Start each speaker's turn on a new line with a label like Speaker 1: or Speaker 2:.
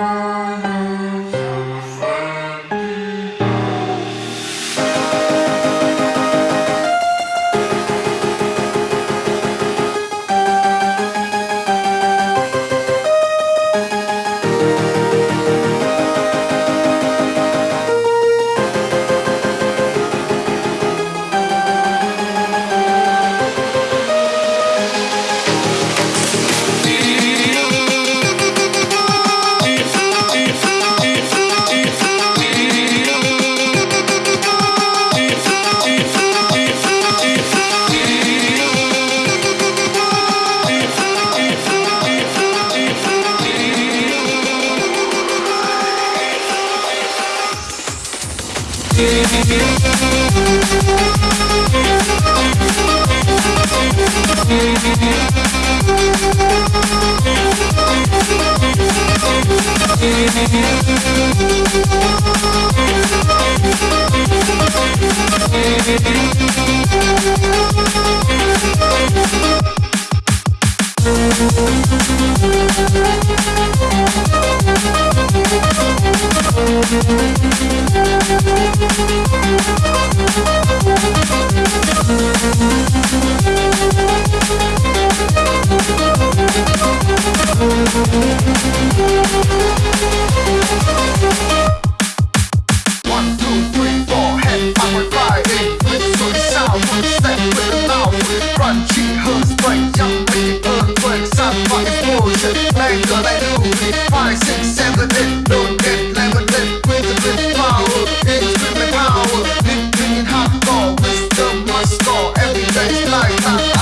Speaker 1: Bye. We'll be right back. 会败印，会水下会赛会闹会乱去喝醉，让你喝醉，散发的过程，奈何来路里，发现现在的路点，来我这规则的 power，一直没 power，你听好过，wisdom must go，every day is like that。